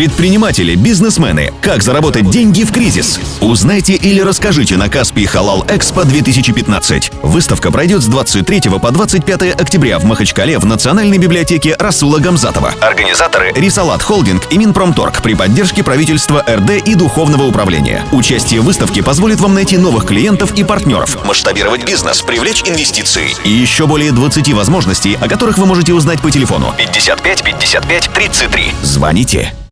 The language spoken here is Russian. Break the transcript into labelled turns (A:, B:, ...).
A: Предприниматели, бизнесмены, как заработать деньги в кризис? Узнайте или расскажите на Каспий Халал Экспо 2015. Выставка пройдет с 23 по 25 октября в Махачкале в Национальной библиотеке Расула Гамзатова. Организаторы Рисалат Холдинг и Минпромторг при поддержке правительства РД и Духовного управления. Участие в выставке позволит вам найти новых клиентов и партнеров, масштабировать бизнес, привлечь инвестиции и еще более 20 возможностей, о которых вы можете узнать по телефону 55 55 33. Звоните.